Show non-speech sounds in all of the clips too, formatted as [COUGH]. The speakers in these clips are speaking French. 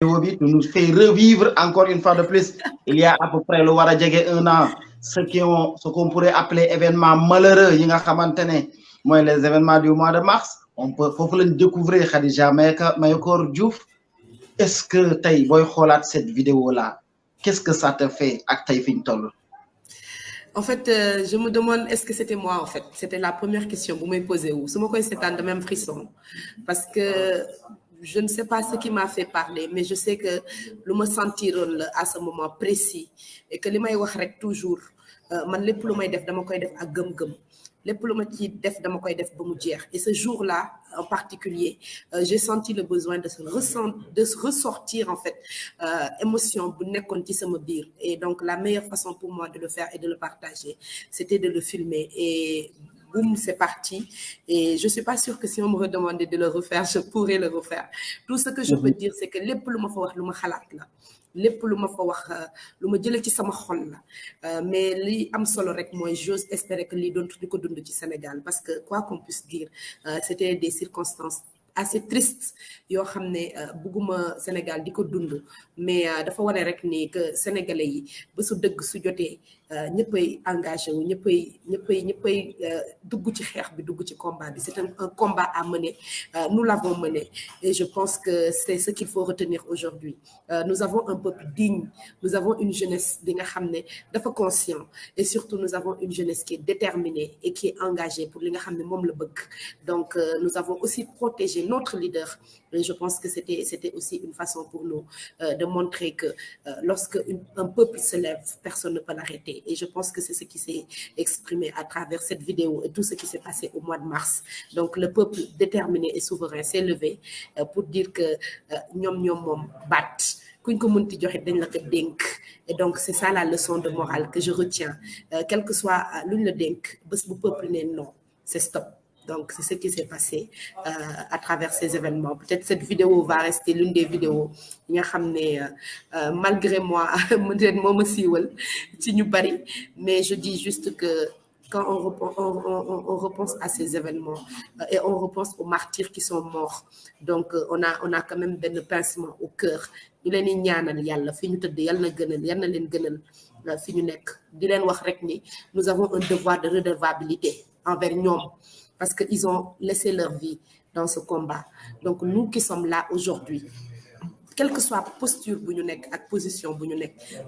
nous fais revivre encore une fois de plus. Il y a à peu près le war a un an ce ce qu'on pourrait appeler événement malheureux ne les événements du mois de mars. On peut foofu lañ découvrir Khadija Mahécor Diouf. Est-ce que booy xoolaat cette vidéo là qu'est-ce que ça te fait toll? En fait euh, je me demande est-ce que c'était moi en fait? C'était la première question bu may posé wu su ma koy seetaan de même frisson parce que je ne sais pas ce qui m'a fait parler mais je sais que lu ma sentiroon la à ce moment précis et que wax rek toujours man lépp lu may def koy def gëm-gëm. Lépp lu ma ci def koy def et ce jour-là en particulier euh, j'ai senti le besoin de se de se ressortir en fait euh, émotion et donc la meilleure façon pour moi de le faire et de le partager c'était de le filmer. Et boum, c'est parti. Et je suis pas sûre que si on me redemandait de le refaire, je pourrais le refaire. Tout ce que je peux dire, c'est que les plus ma fa wax lu ma xalaat la. Lépp lu ma fa wax lu ma jëlee ci sama xol la. Mais li am solo rek mooy j'ose espérer que lii doon di ko dund ci Sénégal. Parce que quoi qu'on puisse dire c'était des circonstances assez triste yoo xam ne bugguma Sénégal di ko dund. Mais dafa wane rek ni que sénégalais yi ba su dëgg su jotee ñëppay engagé wu ñëppay ñëppay ñëppay dugg ci xeex bi combat c'est un, combat à mener. Euh, nous l'avons mené. Et je pense que c'est ce qu'il faut retenir aujourd'hui. Euh, nous avons un peuple digne. Nous avons une jeunesse bi nga xam conscient. Et surtout nous avons une jeunesse qui est déterminée et qui est engagée pour li nga xam ne donc euh, nous avons aussi protégé notre leader. Et je pense que c'était c'était aussi une façon pour nous de montrer que lorsque un peuple se lève personne ne peut l'arrêter et je pense que c'est ce qui s'est exprimé à travers cette vidéo et tout ce qui s'est passé au mois de mars. Donc le peuple déterminé et souverain s'est levé euh, pour dire que la ko dénk. Et donc c'est ça la leçon de morale que je retiens. Euh, quel que soit luñ la dénk bés bu peuple ne non c'est stop donc c'est ce qui s'est passé euh, à travers ces événements. Peut-être cette vidéo va rester l'une des vidéos xam ne malgré moi [LAUGHS] mais je dis juste que quand on, repense à ces événements euh, et on repense aux martyrs qui sont morts donc euh, on a on a quand même benn pincement au cœur. Rek ni nous avons un devoir de redevabilité envers ñoom parce que ils ont laissé leur vie dans ce combat. Donc nous qui sommes là aujourd'hui quelle que soit posture position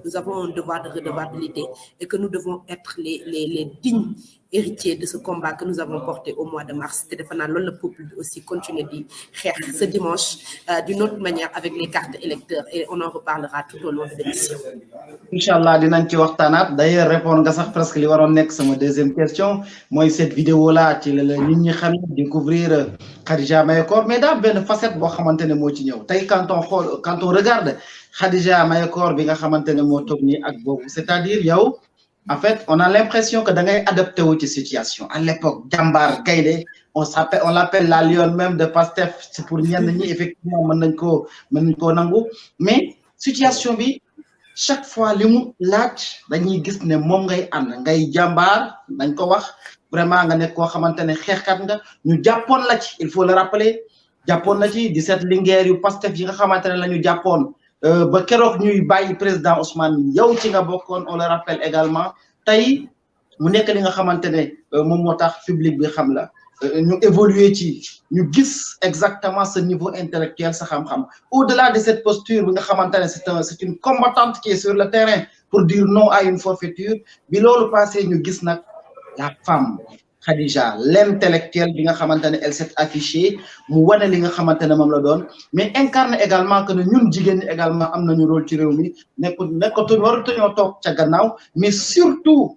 nous avons un devoir de redevabilité et que nous devons être les les dignes héritiers de ce combat que nous avons porté au mois de mars. La peuple aussi continuer di xeex ce dimanche euh, d'une autre manière avec les cartes électeurs et on en reparlera tout au long de l'émission. Incha allah dinañ ci waxtaanaat. D'ailleurs répondre nga sax presque li waroon nekk sama deuxième question. Mooy cette vidéo là ci la nit ñi xam découvrir Khadija Mahécor mais daal benn facette boo xamante ne moo ci ñëw. Tey quand on regarde Khadija Mahécor bi nga xamante ne moo toog nii ak boobu. C'est-à-dire yow en fait on a l'impression que da ngay adapté wu ci situation. À l'époque jàmbaar gaynde on s'appelle on l'appelle la lionne même de Pastef. C'est pour ñenn ñi effectivement nañ koo nangu. Mais situation bi chaque fois li mu laaj dañuy gis ne moom ngay ànd. Ngay ko wax. Vraiment nga nekk koo xamante ne xeexkat nga. Ñu ci il faut le rappeler. Jàppoon la ci 17 linguère yu Pastef yi nga xamante ne la ñu jàppoon ba keroog ñuy bàyyi président Ousmane on le rappelle également. Tey mu nekk li nga tax public bi xam la. Gis exactement ce niveau intellectuel au-delà de cette posture c'est un c'est une combattante qui est sur le terrain pour dire non à une forfaiture bi loolu passé gis la femme Khadija l'intellectuelle bi nga xamante ne elle s'est affichée mu wane li nga xamante ne moom la doon mais incarne également que ñun jigéen ñi également am nañu rôle ci réew mi nekku nekkatuñ waratuñoo toog ca gannaaw mais surtout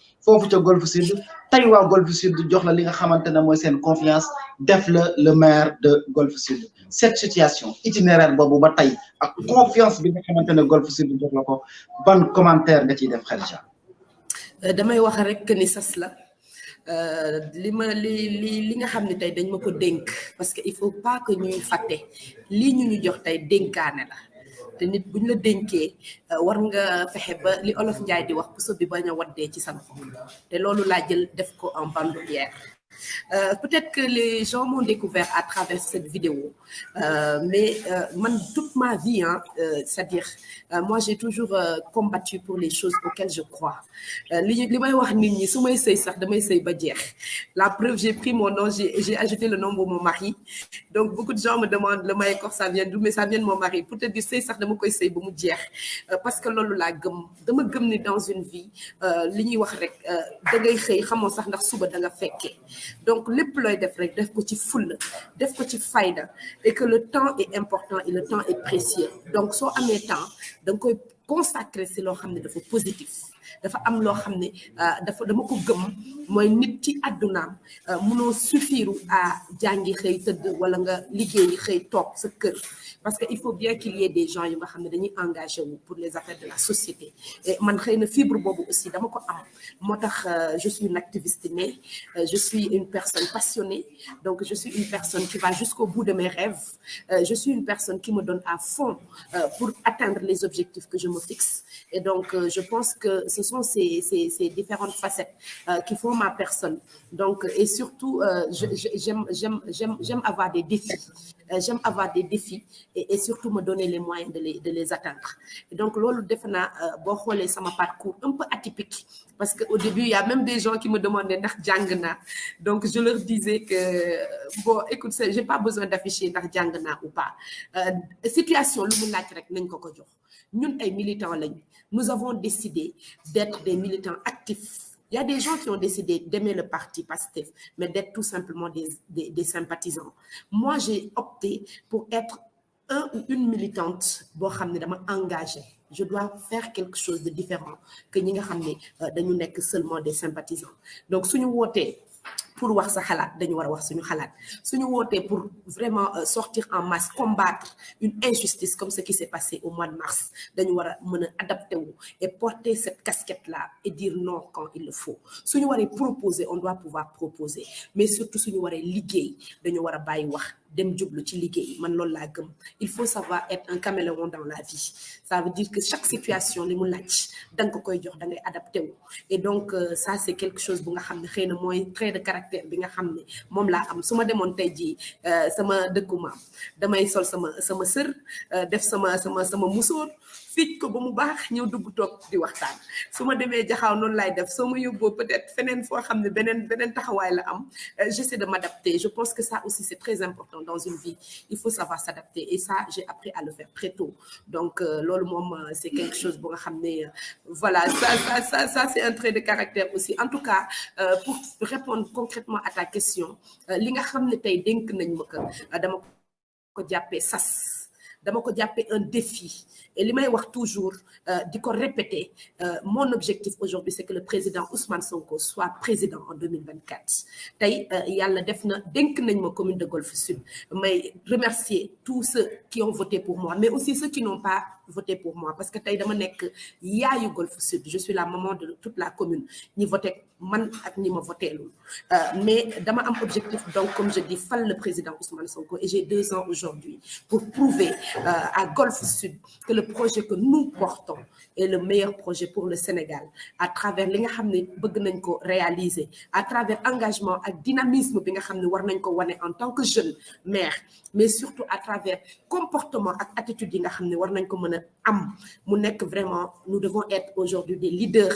foofu ca Golfe Sud tey waa Golfe Sud jox la li nga xamante ne mooy confiance def le maire de Golfe Sud. Cette situation itinéraire boobu ba tey ak confiance bi nga xamante ne Golfe Sud jox la ko ban commentaire nga ciy def Khadija? Damay wax rek ni sas la. Li ma li li li nga dañ parce que il faut pas que ñuy fàtte. Lii ñu ñu jox tey dénkaane la te nit buñ la dénkee war nga fexe ba li olof njaay di wax puso bi bañ a waddee ci sa loxo te loolu laa jël def ko en bandoulière Euh, peut-être que les gens m'ont découvert à travers cette vidéo, euh, mais euh, toute ma vie, hein, c'est-à-dire, moi j'ai toujours combattu pour les choses auxquelles je crois. La preuve, j'ai pris mon nom, j'ai ajouté le nom de mon mari. Donc beaucoup de gens me demandent le maïkor, ça vient d'où, mais ça vient de mon mari. Peut-être que c'est ça de parce que lolo la dama gëm ni dans une vie donc lépp looy def rek def ko ci fulla def ko et que le temps est important et le temps est précieux. Donc soo amee temps da nga koy consacrer si loo xam positif parce que il faut bien qu'il y ait des gens yu nga xam pour les affaires de la société. Et tax je suis une activiste née je suis une personne passionnée. Donc je suis une personne qui va jusqu'au bout de mes rêves. Je suis une personne qui me donne à fond pour atteindre les objectifs que je me fixe. Et donc je pense que ce sont ces, différentes facettes qui font ma personne donc et surtout j'aime j'aime avoir des défis j'aime avoir des défis et, surtout me donner les moyens de les, atteindre. Et donc, lolo defena bo xolé sama parcours un peu atypique parce qu'au début, il y a même des gens qui me demandaient ndax jangna. Donc, je leur disais que bon, écoute, j'ai pas besoin d'afficher ndax jangna ou pas. Euh, situation. Ñun ay militants. Nous avons décidé d'être des militants actifs il y a des gens qui ont décidé d'aimer le parti PASTEF, mais d'être tout simplement des, sympathisants. Moi, j'ai opté pour être un ou une militante engagée. Je dois faire quelque chose de différent que nous sommes seulement des sympathisants. Donc, si nous pour wax sa xalaat dañu war a wax suñu xalaat. Suñu wootee pour vraiment sortir en masse combattre une injustice comme ce qui s'est passé au mois de mars dañu war a mën a adapté et porter cette casquette là et dire non quand il le faut. Suñu waree proposer on doit pouvoir proposer. Mais surtout suñu waree liggéey dañu war a bàyyi wax dem jublu ci liggéey man loolu laa gëm. Il faut savoir être un caméléon dans la vie. Ça veut dire que chaque situation li mu laaj da nga ko koy jox da ngay adapté wu. Et donc ça c'est quelque chose bu nga xam ne xëy trait de caractère bi nga xam ne moom laa am. Su ma demoon tey jii sama dëkku maam damay sol sama sama sër def sama sama sama musóor fiij ko ba mu baax ñëw dugg toog di waxtaan. Su ma demee jaxaaw noonu laay def soo ma yóbboo peut-être feneen foo xam ne beneen beneen taxawaay la am j'essaie de m'adapter. Je pense que ça aussi c'est très important dans une vie. Il faut savoir s'adapter et ça j'ai appris à le faire très tôt. Donc loolu moom c'est quelque chose bu nga xam voilà ça ça ça ça c'est un trait de caractère aussi. En tout cas pour répondre concrètement à ta question li nga xam ne tey dénk nañ ma ko dama ko jàppee sas dama ko jàppee un défi et may wax toujours ko répéter mon objectif aujourd'hui c'est que le président Ousmane Sonko soit président en 2024 tey yàlla def na commune de Golfe Sud. May remercier tous ceux qui ont voté pour moi mais aussi ceux qui n'ont pas voté pour moi. Parce que tey dama nekk yaayu Golfe Sud. Je suis la maman de toute la commune. Ñi voté man ñi ma voteelul. Mais dama am objectif donc comme je dis fal le président Ousmane Sonko. Et j'ai deux ans aujourd'hui pour prouver à Golfe Sud que le projet que nous portons est le meilleur projet pour le Sénégal. À travers li nga réaliser à travers engagement ak dynamisme en tant que jeune maire mais surtout à travers comportement ak attitude vraiment nous devons être aujourd'hui des leaders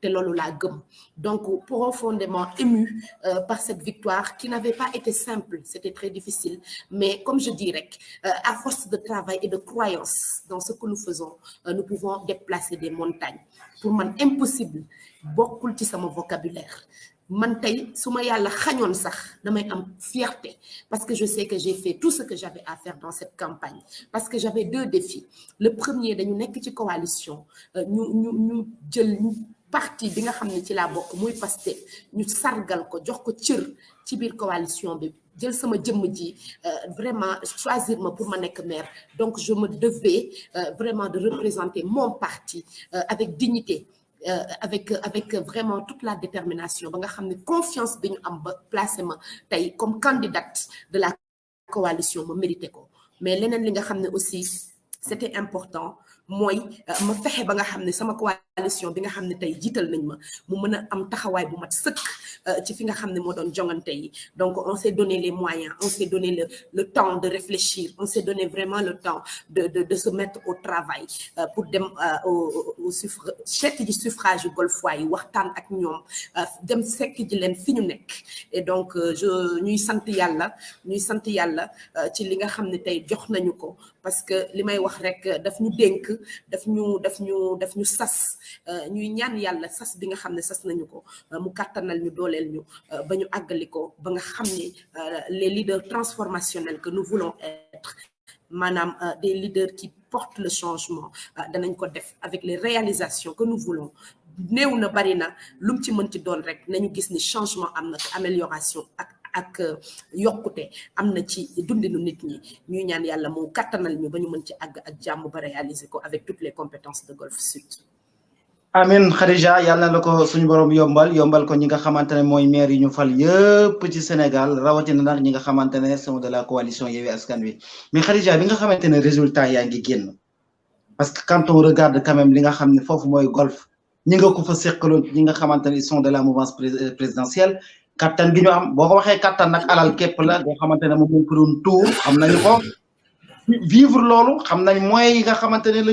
te loolu laa gëm. Donc profondément ému euh, par cette victoire qui n'avait pas été simple. C'était très difficile. Mais comme je rek euh, à force de travail et de croyance dans ce que nous faisons euh, nous pouvons déplacer des montagnes. Pour man impossible. Bokkul ci sama vocabulaire. Man tey fierté. Parce que je sais que j'ai fait tout ce que j'avais à faire dans cette campagne. Parce que j'avais deux défis. Le premier dañu nekk ci coalition. Ñu parti bi nga xam ne ci laa bokk muy Pastef ñu sargal ko jox ko cër ci biir coalition bi jël sama jëmm ji vraiment choisir ma pour ma nekk maire. Donc je me devais vraiment de représenter mon parti avec dignité Euh, avec avec vraiment toute la détermination ba nga confiance bi ñu am ba placé comme candidate de la coalition ma mérité ko. Mais leneen li nga xam aussi c'était important mooy ma fexe ba nga xam ne coalition bi nga donc on s'est donné les moyens on s'est donné le temps de réfléchir on s'est donné vraiment le temps de se mettre au travail pour dem au au suffrage Golfoy yi ñoom dem nekk. Et donc je ñuy sant yàlla ñuy sant yàlla parce que wax rek daf ñu daf ñuy ñaan yàlla sas bi nga xam ne sas nañu ko mu kàttanal ñu dooleel ñu ba ñu àggali ko ba nga xam les leaders transformationnels que nous voulons être maanaam des leaders qui portent le changement danañ ko def avec les réalisations que nous voulons néew na bari na lu mu ci mën ci doon rek nañu gis ni changement am amélioration ak ak yokkute am na ci dundinu nit ñi ñuy ñaan yàlla mu kattanal ñu ba mën ci àgg ak jàmm ba réaliser ko avec toutes les compétences de Golf Sud. Amin Khadija yàlla na la suñu borom yombal yombal ko ñi nga xamante ne mooy maire yi ñu fal yëpp ci Sénégal rawatina nag ñi nga xamante ne sont de la coalition Yewwi Askan Wi. Mais Khadija bi nga xamante ne résultat yaa ngi génn parce que quand on regarde quand même li nga xam ne foofu golf ñi ko fa ils sont de la mouvance présidentielle kattan gi ñu am. Boo ko waxee alal képp la boo xamante ne moom ko doon tuur nañu ko. Vivre loolu xam nañ yi nga xamante ne la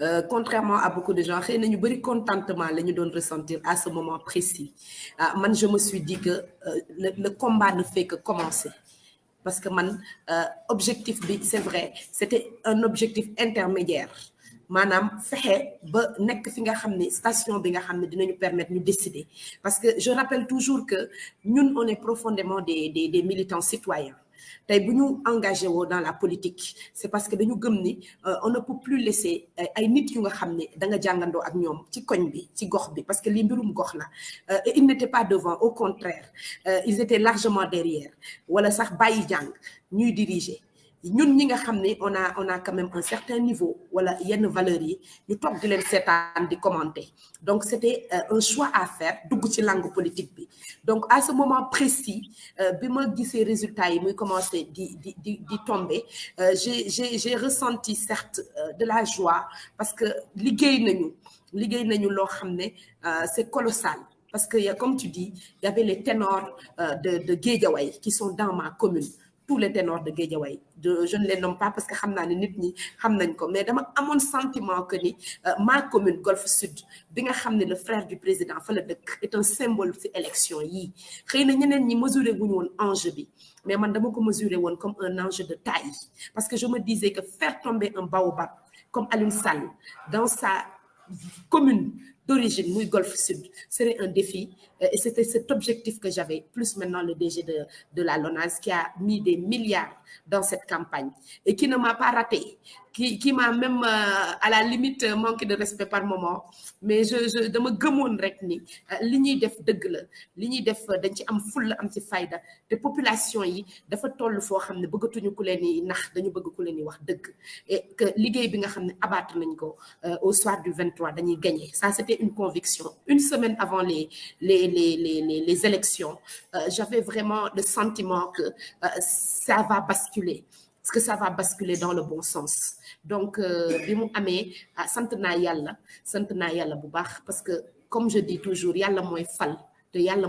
Euh, contrairement à beaucoup de gens ñu bëri contentement doon ressentir à ce moment précis. Man je me suis dit que euh, le, le combat ne fait que commencer. Parce que man euh, objectif c'est vrai c'était un objectif intermédiaire. Maanaam station bi permettre ñu décider. Parce que je rappelle toujours que ñun on est profondément des des des militants citoyens tey bu ñu dans la politique c'est parce que dañu gëm ni on ne peut plus laisser ay nit yu nga xam ne da nga jàngandoo ak ci koñ bi parce que lii mbirum gox la. Et ils n'étaient pas devant au contraire ils étaient largement derrière wala sax bàyyi jàng ñuy diriger ñun ñi nga on a on a quand même un certain niveau wala yenn valeurs yi ñu toog di leen seetaan di commenter. Donc c'était un choix à faire dugg ci langue politique bi. Donc à ce moment précis bi ma gisee résultats yi muy commencer di di di tomber j'ai j'ai ressenti certes de la joie parce que liggéey nañu nañu c'est colossal. Parce que comme tu dis il y avait les ténors de de qui sont dans ma commune tous les ténors de Guédiawaye. Je ne les nomme pas parce que xam naa ne nit ñi xam nañ mais dama amoon sentiment que ni ma commune Golf Sud bi nga le frère du président fa est un symbole ci élection yii xëy na ñeneen ñi mesuré wuñu woon enjeu bi mais man dama ko mesuré woon comme un enjeu de taille. Parce que je me disais que faire tomber un baobab comme Alioune Sall dans sa commune d'origine muy Golf Sud serait un défi et c'était cet objectif que j'avais plus maintenant le DG de de la LONASE qui a mis des milliards dans cette campagne et qui ne m'a pas raté qui qui m'a même euh, à la limite manqué de respect par moment. Mais je je dama gëmoon rek ni def dëgg population yi dafa ku nax dañu bëgg ku wax et au soir du 23 dañuy gagner. Ça c'était une conviction. Une semaine avant les les les les les, les élections euh, j'avais vraiment le sentiment que euh, ça va basculer. Que ça va basculer dans le bon sens. Donc bi yàlla bu baax. Parce que comme je dis toujours yàlla mooy fal te yàlla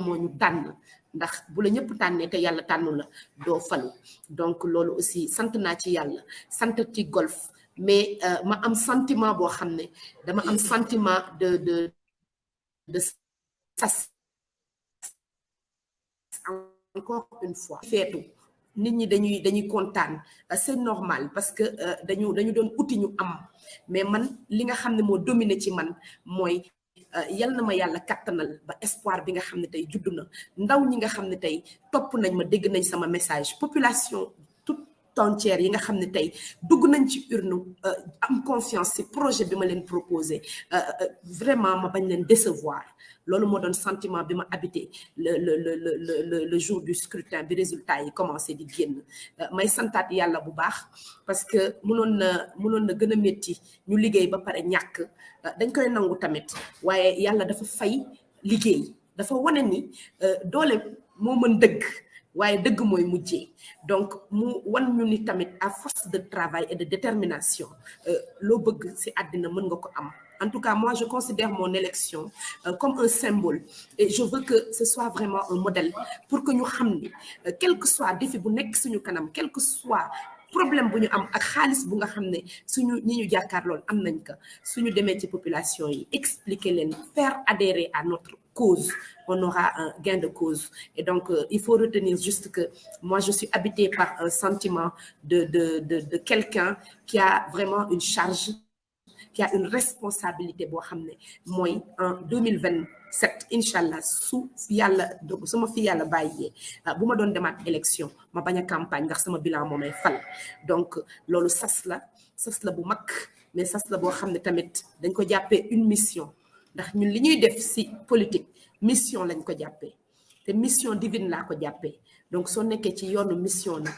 golf. Mais sentiment sentiment de de de encore une fois feetu. Nit ñi dañuy dañuy kontaan. C'est normal parce que dañu dañu doon uti ñu am. Mais man li nga xam ne moo ci man mooy yal na ma yàlla kattanal ba espoir bi nga xam ne tey judd na. Ndaw ñi nga xam ne tey topp nañ ma dégg nañ sama message. Population entière yi nga xam ne dugg nañ ci urne am confiance projet bi ma leen proposé vraiment ma bañ leen décevoir. Sentiment le le le le le jour du scrutin bi résultat yi commencé di may santaat yàlla bu baax parce que mënoon na na ñu liggéey ba dañ koy nangu tamit ni donc mu wan à force de travail et de détermination loo bëgg ci en tout cas moi je considère mon élection comme un symbole. Et je veux que ce soit vraiment un modèle pour que ñu xam ni quel que soit défi quel que soit problème bu ñu am ak xaalis bu nga suñu ñi population expliquer faire adhérer à notre cause on aura un gain de cause. Et donc euh, il faut retenir juste que moi je suis habitée par un sentiment de de de quelqu'un qui a vraiment une charge qui a une responsabilité mooy en 2027 incha allah su yàlla donc su ma fi yàlla bàyyee bu ma élection ma bañ a campagne ndax sama bilan moo may fal. Donc loolu sas la sas mais une mission ndax ñun li ñuy politique mission lañ ko jàppee. Te mission divine laa ko jàppee. Donc soo nekkee ci yoonu mission nag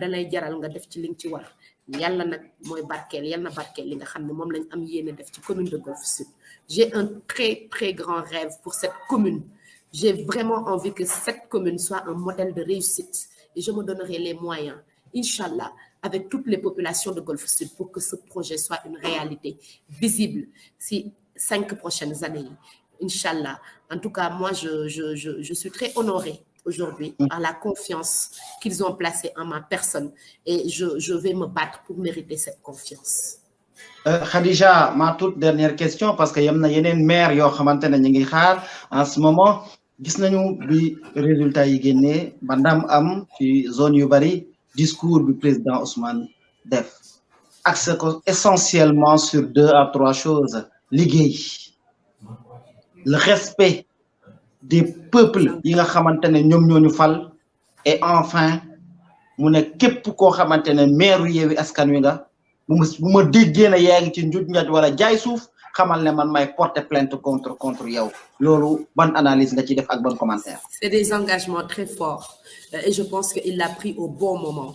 dalay jaral nga def ci li ci war. Yàlla nag mooy barkeel yàlla na barkeel li nga xam ne commune de Golf Sud. J'ai un très très grand rêve pour cette commune. J'ai vraiment envie que cette commune soit un modèle de réussite et je me donnerai les moyens Inch'Allah avec toutes les populations de Golf Sud pour que ce projet soit une réalité visible. Si cinq prochaines années Inch'Allah. En tout cas moi je je je je suis très honorée aujourd'hui à la confiance qu'ils ont placée en ma personne. Et je, je vais me battre pour mériter cette confiance. Euh, Khadija, ma toute dernière question parce que y a une ñi ngi xaar en ce moment. Gis nañu bi résultat yi génné bandam am ci zone yu discours du président Ousmane def. Axe ko essentiellement sur deux à trois choses le respect des peuples yi nga xamante ne ñoom ñoo ñu fal. Et enfin mu ne képp koo xamante ne maire Yewwi Askan Wi nga bu ma bu ma déggee ci njuuj njaaj wala jaay suuf xamal ne man may plainte contre contre yow. Ban analyse nga ci commentaire? C'est des engagements très forts. Et je pense qu'il l'a pris au bon moment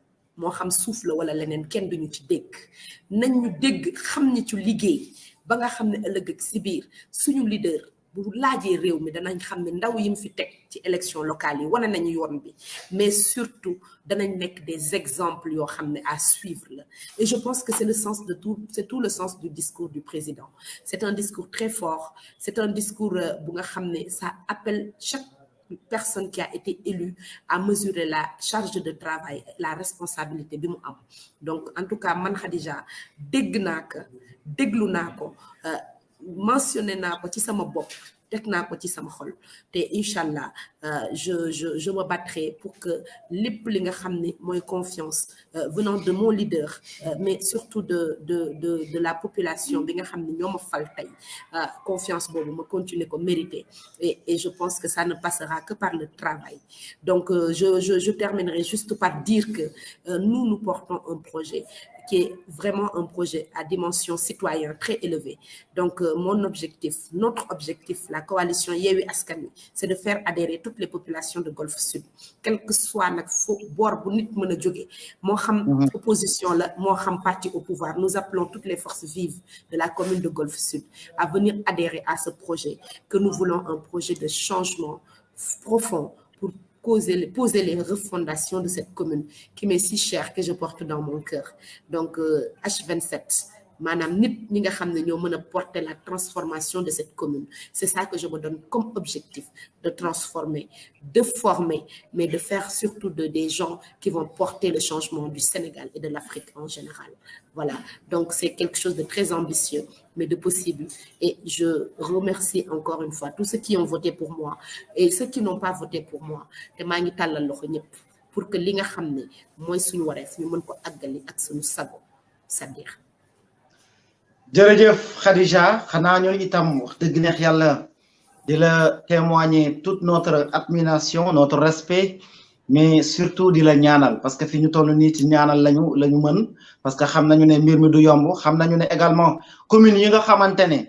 moo xam suuf la wala leneen kenn duñu ci dégg. Nañ ñu dégg xam ni ci liggéey ba nga xam ne ëllëg ak si biir suñu leader bu laajee réew mi danañ xam ne ndaw yi mu fi teg ci élection locale yi wane nañu yoon bi. Mais surtout danañ nekk des exemples yoo xam ne à suivre la. Et je pense que c'est le sens de tout c'est tout le sens du discours du président. C'est un discours très fort c'est un discours bu nga xam ne ça appelle chaque personne qui a été élue à mesurer la charge de travail la responsabilité bi mu am. Donc en tout cas man Khadija dégg naa ko mentionné naa ko ci sama ko ci sama allah je je je me battrai pour que lépp li nga xam confiance venant de mon leader mais surtout de de de la population bi nga fal confiance boobu ma continuer ko mériter. Et et je pense que ça ne passera que par le travail. Donc je je terminerai juste par dire que nous nous portons un projet qui est vraiment un projet à dimension citoyenne très élevée. Donc, euh, mon objectif, notre objectif, la coalition Yewi Askani, c'est de faire adhérer toutes les populations de Golfe Sud, quel que soit le bord xam opposition parti au pouvoir nous appelons toutes les forces vives de la commune de Golfe Sud à venir adhérer à ce projet que nous voulons un projet de changement profond poser les, refondations de cette commune qui m'est si chère que je porte dans mon cœur. Donc, euh, H27, madame, nit ñi nga porter la transformation de cette commune. C'est ça que je me donne comme objectif, de transformer, de former, mais de faire surtout de, des gens qui vont porter le changement du Sénégal et de l'Afrique en général. Voilà, donc c'est quelque chose de très ambitieux, mais de possible. Et je remercie encore une fois tous ceux qui ont voté pour moi et ceux qui n'ont pas voté pour moi. te maa pour que li nga xam ne suñu ñu ko. Jërëjëf Khadija. Xanaa ñoo itam wax dëgg neex yàlla di la témoigner toute notre admiration notre respect mais surtout di la ñaanal. Parce que fi ñu toll nii ci ñaanal lañu la ñu mën. Parce que xam nañu ne mbir mi du yomb. Xam nañu ne également commune yi nga xamante ne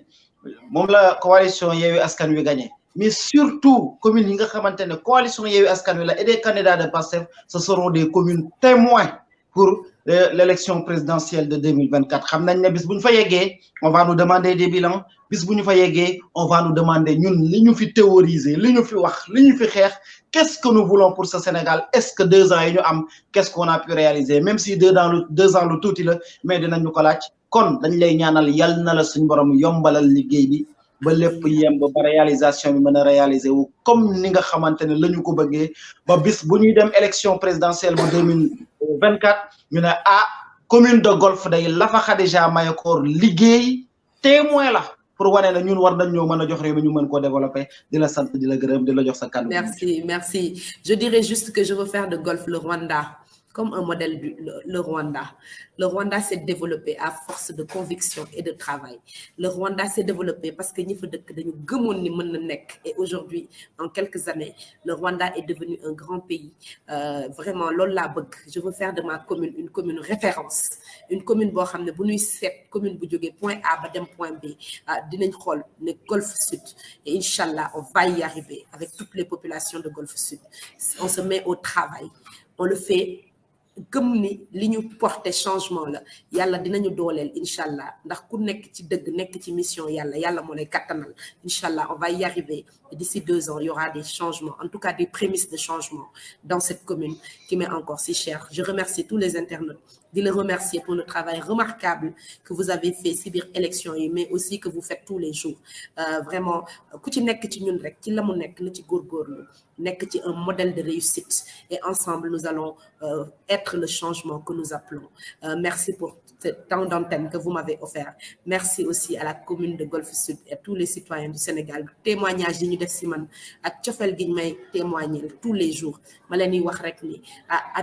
la coalition Yewwi Askan Wi gagné. Mais surtout commune yi nga xamante ne coalition Yewwi Askan Wi la et des candidats de Pastef ce seront des communes témoins pour l'élection présidentielle de 2024 xam nañ ne bis bu ñu fa yeggee on va nous demander des bilans. Ñu on va nous demander ñun li ñu fi théoriser li ñu fi wax li ñu fi xeex. Qu'est-ce que nous voulons pour ce Sénégal? Est-ce que deux ans yi ñu am qu'est-ce qu'on a pu réaliser? Même si deux ans deux ans lu tuuti la mais dinañu ko laaj. Kon dañ lay ñaanal yal na la suñu borom yombalal liggéey bi réalisation réaliser comme ni nga xamante ne ñu présidentielle bu 2024 ñu ne ah commune de Golf day Lafa Khadija Mahécor liggéey témoin la pour wane na ñun war nañ ñoo mën a jox réew mi la sant di la gërëm di la jox merci merci. Je dirais juste que je veux faire de Golf le Rwanda comme un modèle le, le Rwanda. Le Rwanda s'est développé à force de conviction et de travail. Le Rwanda s'est développé parce que nous faisons et aujourd'hui, en quelques années, le Rwanda est devenu un grand pays. Euh, vraiment, Lola je veux faire de ma commune une commune référence. Une commune ñuy sét commune point A point B xol né Golfe Sud et inchallah on va y arriver avec toutes les populations de Golfe Sud. On se met au travail. On le fait gëm ni li ñu porté changement la yàlla dinañu dooleel incha allah ndax ku nekk ci dëgg nekk ci mission yàlla yàlla moo lay kattanal incha on va y arriver. D'ici deux ans il y aura des changements en tout cas des prémices de changement dans cette commune qui m'est encore si chère. Je remercie tous les internautes de les remercier pour le travail remarquable que vous avez fait si biir élection mais aussi que vous faites tous les jours. Euh, vraiment un modèle de réussite. Et ensemble nous allons euh, être le changement que nous appelons. Euh, merci pour ce temps d'antenne que vous m'avez offert. Merci aussi à la commune de Golfe Sud et à tous les citoyens du Sénégal. Témoignage yi ñu def si man tous les jours. Ma leen di wax rek ah